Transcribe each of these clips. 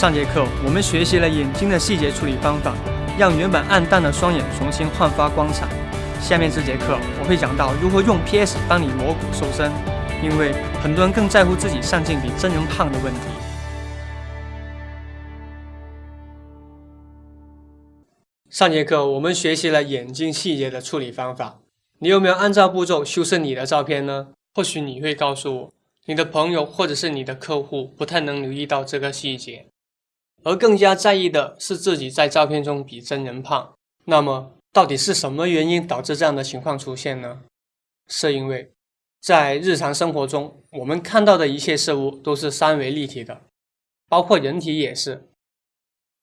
上节课我们学习了眼睛的细节处理方法，让原本暗淡的双眼重新焕发光彩。下面这节课我会讲到如何用 PS 帮你磨骨瘦身，因为很多人更在乎自己上镜比真人胖的问题。上节课我们学习了眼睛细节的处理方法，你有没有按照步骤修饰你的照片呢？或许你会告诉我，你的朋友或者是你的客户不太能留意到这个细节，而更加在意的是自己在照片中比真人胖。那么，到底是什么原因导致这样的情况出现呢？是因为在日常生活中，我们看到的一切事物都是三维立体的，包括人体也是。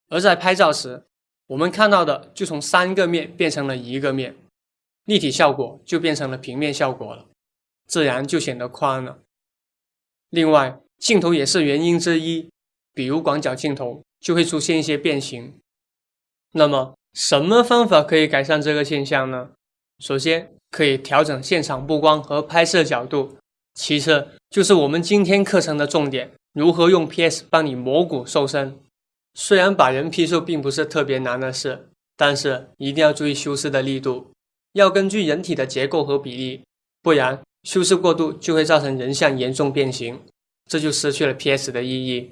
而在拍照时，我们看到的就从三个面变成了一个面，立体效果就变成了平面效果了，自然就显得宽了。另外，镜头也是原因之一，比如广角镜头就会出现一些变形。那么，什么方法可以改善这个现象呢？首先，可以调整现场布光和拍摄角度。其次，就是我们今天课程的重点：如何用 PS 帮你磨骨瘦身。虽然把人 P 瘦并不是特别难的事，但是一定要注意修饰的力度，要根据人体的结构和比例，不然修饰过度就会造成人像严重变形，这就失去了 PS 的意义。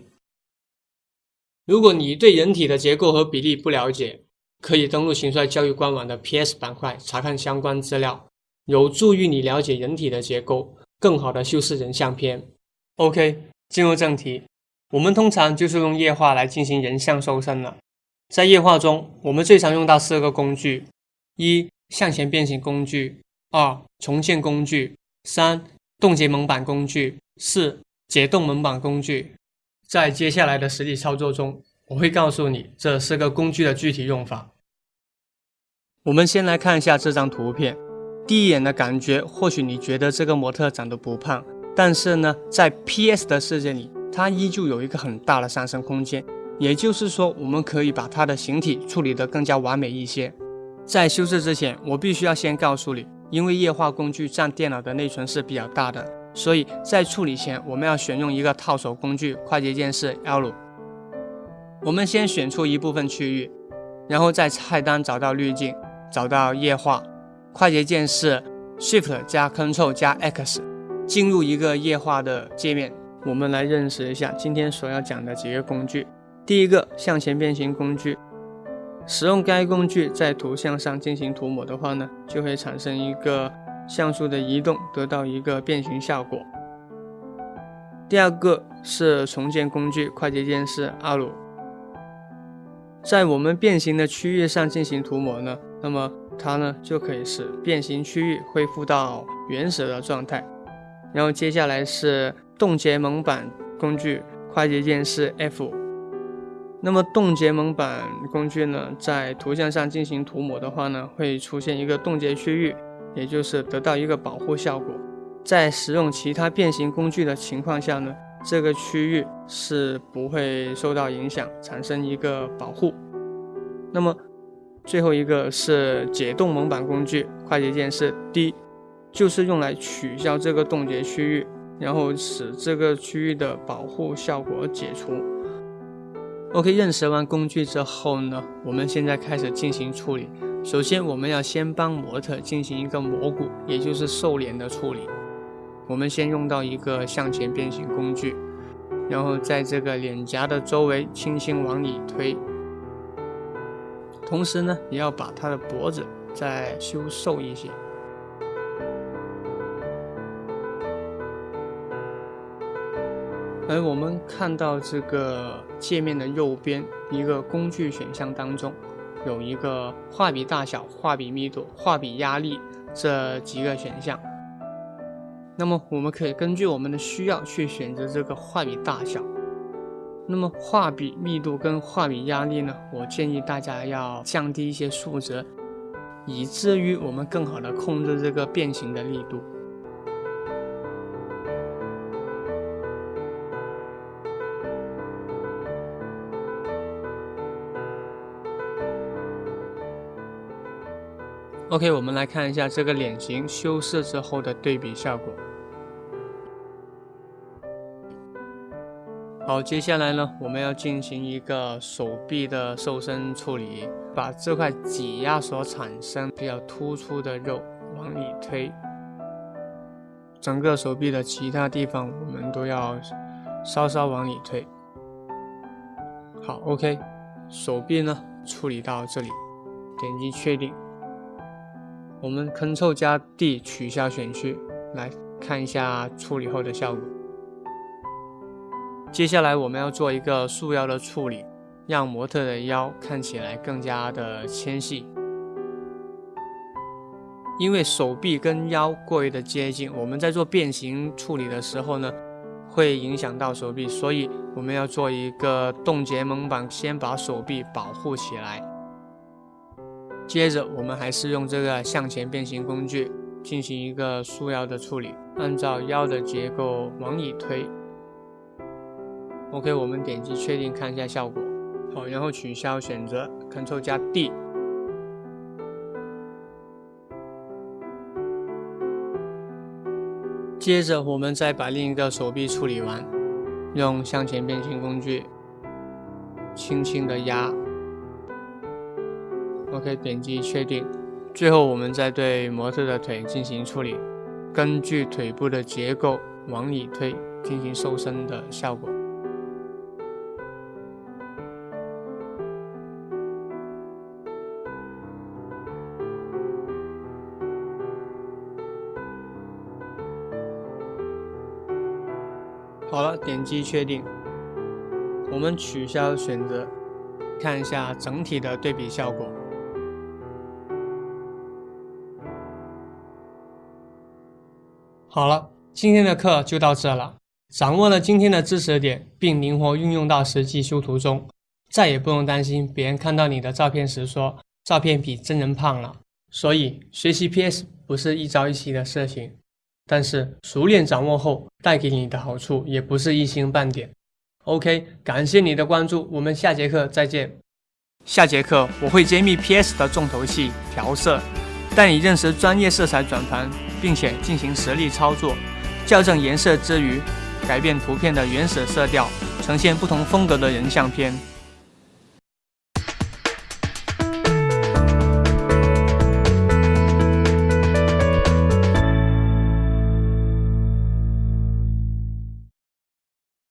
如果你对人体的结构和比例不了解，可以登录秦帅教育官网的 PS 板块查看相关资料，有助于你了解人体的结构，更好的修饰人像片。OK，进入正题，我们通常就是用液化来进行人像瘦身了。在液化中，我们最常用到四个工具：一、向前变形工具；二、重建工具；三、冻结蒙版工具；四、解冻蒙版工具。在接下来的实际操作中，我会告诉你这四个工具的具体用法。我们先来看一下这张图片，第一眼的感觉，或许你觉得这个模特长得不胖，但是呢，在 PS 的世界里，它依旧有一个很大的上升空间。也就是说，我们可以把它的形体处理得更加完美一些。在修饰之前，我必须要先告诉你，因为液化工具占电脑的内存是比较大的，所以在处理前，我们要选用一个套手工具快捷键是 L。我们先选出一部分区域，然后在菜单找到滤镜。找到液化，快捷键是 Shift 加 Ctrl 加 X，进入一个液化的界面。我们来认识一下今天所要讲的几个工具。第一个向前变形工具，使用该工具在图像上进行涂抹的话呢，就会产生一个像素的移动，得到一个变形效果。第二个是重建工具，快捷键是 R，在我们变形的区域上进行涂抹呢。那么它呢就可以使变形区域恢复到原始的状态。然后接下来是冻结蒙版工具，快捷键是 F。那么冻结蒙版工具呢，在图像上进行涂抹的话呢，会出现一个冻结区域，也就是得到一个保护效果。在使用其他变形工具的情况下呢，这个区域是不会受到影响，产生一个保护。那么。最后一个是解冻蒙版工具，快捷键是 D，就是用来取消这个冻结区域，然后使这个区域的保护效果解除。OK，认识完工具之后呢，我们现在开始进行处理。首先，我们要先帮模特进行一个磨骨，也就是瘦脸的处理。我们先用到一个向前变形工具，然后在这个脸颊的周围轻轻往里推。同时呢，也要把他的脖子再修瘦一些。而我们看到这个界面的右边一个工具选项当中，有一个画笔大小、画笔密度、画笔压力这几个选项。那么我们可以根据我们的需要去选择这个画笔大小。那么画笔密度跟画笔压力呢？我建议大家要降低一些数值，以至于我们更好的控制这个变形的力度。OK，我们来看一下这个脸型修饰之后的对比效果。好，接下来呢，我们要进行一个手臂的瘦身处理，把这块挤压所产生比较突出的肉往里推，整个手臂的其他地方我们都要稍稍往里推。好，OK，手臂呢处理到这里，点击确定。我们 Ctrl 加 D 取消选区，来看一下处理后的效果。接下来我们要做一个束腰的处理，让模特的腰看起来更加的纤细。因为手臂跟腰过于的接近，我们在做变形处理的时候呢，会影响到手臂，所以我们要做一个冻结蒙版，先把手臂保护起来。接着我们还是用这个向前变形工具进行一个束腰的处理，按照腰的结构往里推。OK，我们点击确定看一下效果。好，然后取消选择，Ctrl 加 D。接着我们再把另一个手臂处理完，用向前变形工具轻轻的压。OK，点击确定。最后我们再对模特的腿进行处理，根据腿部的结构往里推，进行瘦身的效果。好了，点击确定。我们取消选择，看一下整体的对比效果。好了，今天的课就到这了。掌握了今天的知识点，并灵活运用到实际修图中，再也不用担心别人看到你的照片时说照片比真人胖了。所以，学习 PS 不是一朝一夕的事情。但是熟练掌握后，带给你的好处也不是一星半点。OK，感谢你的关注，我们下节课再见。下节课我会揭秘 PS 的重头戏调色，带你认识专业色彩转盘，并且进行实例操作，校正颜色之余，改变图片的原始色调，呈现不同风格的人像片。